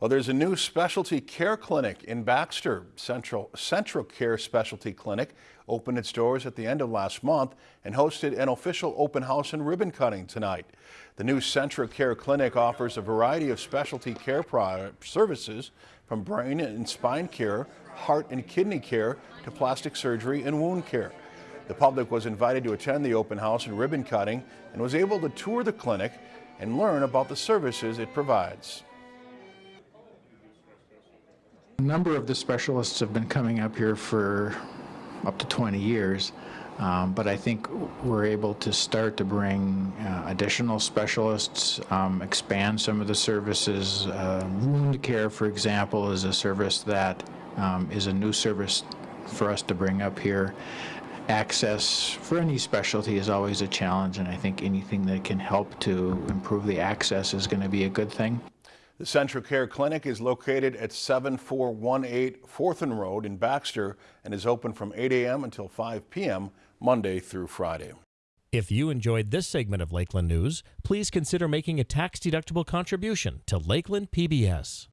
Well, there's a new specialty care clinic in Baxter. Central CentraCare Specialty Clinic opened its doors at the end of last month and hosted an official open house and ribbon cutting tonight. The new CentraCare Clinic offers a variety of specialty care services from brain and spine care, heart and kidney care to plastic surgery and wound care. The public was invited to attend the open house and ribbon cutting and was able to tour the clinic and learn about the services it provides. A number of the specialists have been coming up here for up to 20 years, um, but I think we're able to start to bring uh, additional specialists, um, expand some of the services. Uh, wound care, for example, is a service that um, is a new service for us to bring up here. Access for any specialty is always a challenge, and I think anything that can help to improve the access is going to be a good thing. The CentraCare Clinic is located at 7418 Forthun Road in Baxter and is open from 8 a.m. until 5 p.m. Monday through Friday. If you enjoyed this segment of Lakeland News, please consider making a tax-deductible contribution to Lakeland PBS.